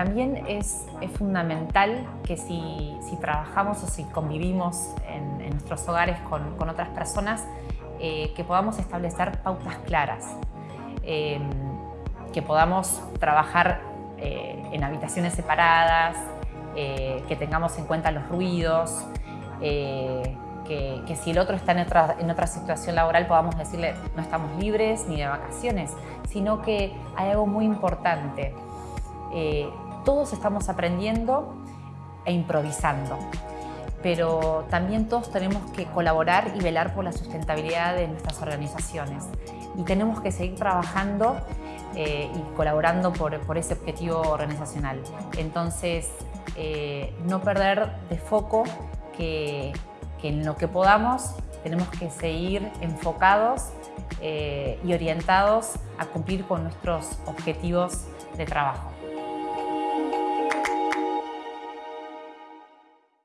también es, fundamental que si, trabajamos o si convivimos en, nuestros hogares con, otras personas, eh, que podamos establecer pautas claras, em, que podamos trabajar eh, en habitaciones separadas, eh, que tengamos en cuenta los ruidos, que, si el otro está en otra, situación laboral podamos decirle no estamos libres ni de vacaciones, sino que hay algo muy importante. Eh, todos estamos aprendiendo e improvisando, pero también todos tenemos que colaborar y velar por la sustentabilidad de nuestras organizaciones y tenemos que seguir trabajando eh, y colaborando por, ese objetivo organizacional. Entonces, eh, no perder de foco que en lo que podamos tenemos que seguir enfocados eh, y orientados a cumplir con nuestros objetivos de trabajo.